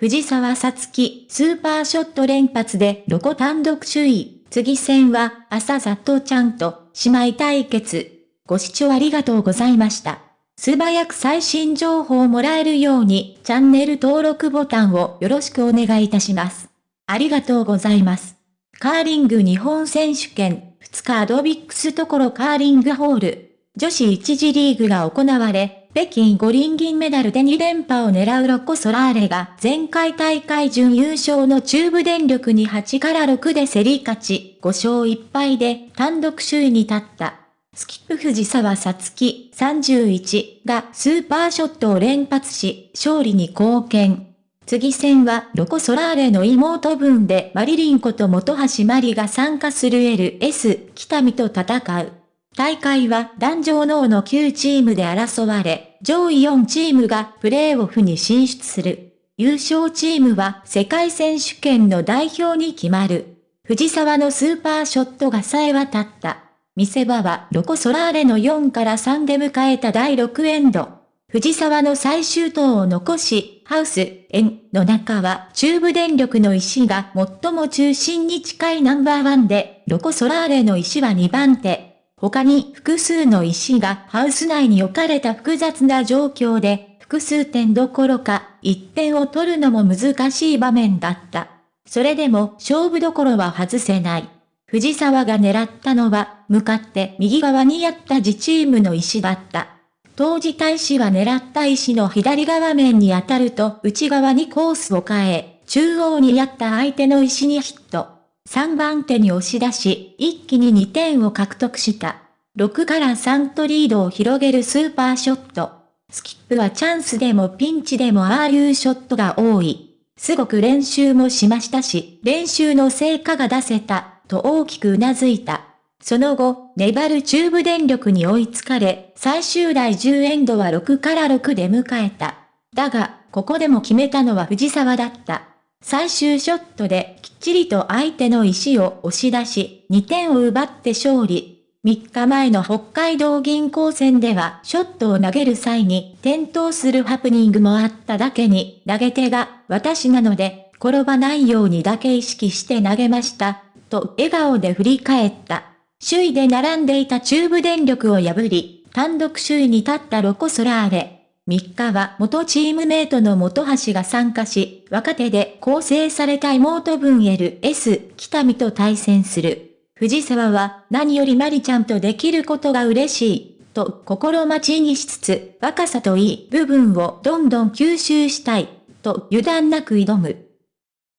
藤沢さつき、スーパーショット連発でロコ単独首位。次戦は、朝里ちゃんと、姉妹対決。ご視聴ありがとうございました。素早く最新情報をもらえるように、チャンネル登録ボタンをよろしくお願いいたします。ありがとうございます。カーリング日本選手権、2日アドビックスところカーリングホール、女子1次リーグが行われ、北京五輪銀メダルで2連覇を狙うロコ・ソラーレが前回大会準優勝の中部電力に8から6で競り勝ち、5勝1敗で単独首位に立った。スキップ藤沢さつき31がスーパーショットを連発し、勝利に貢献。次戦はロコ・ソラーレの妹分でマリリンコと元橋マリが参加する LS 北見と戦う。大会は男女脳の9チームで争われ、上位4チームがプレーオフに進出する。優勝チームは世界選手権の代表に決まる。藤沢のスーパーショットがさえ渡った。見せ場はロコ・ソラーレの4から3で迎えた第6エンド。藤沢の最終投を残し、ハウス、円の中は中部電力の石が最も中心に近いナンバーワンで、ロコ・ソラーレの石は2番手。他に複数の石がハウス内に置かれた複雑な状況で、複数点どころか、1点を取るのも難しい場面だった。それでも勝負どころは外せない。藤沢が狙ったのは、向かって右側にあった自チームの石だった。当時大使は狙った石の左側面に当たると内側にコースを変え、中央にあった相手の石にヒット。3番手に押し出し、一気に2点を獲得した。6から3とリードを広げるスーパーショット。スキップはチャンスでもピンチでもああいうショットが多い。すごく練習もしましたし、練習の成果が出せた、と大きく頷いた。その後、粘る中部電力に追いつかれ、最終第10エンドは6から6で迎えた。だが、ここでも決めたのは藤沢だった。最終ショットできっちりと相手の石を押し出し、2点を奪って勝利。3日前の北海道銀行戦ではショットを投げる際に転倒するハプニングもあっただけに投げ手が私なので転ばないようにだけ意識して投げました、と笑顔で振り返った。首位で並んでいた中部電力を破り、単独首位に立ったロコ・ソラーレ。3日は元チームメイトの元橋が参加し、若手で構成された妹分 LS 北見と対戦する。藤沢は何よりマリちゃんとできることが嬉しい、と心待ちにしつつ、若さといい部分をどんどん吸収したい、と油断なく挑む。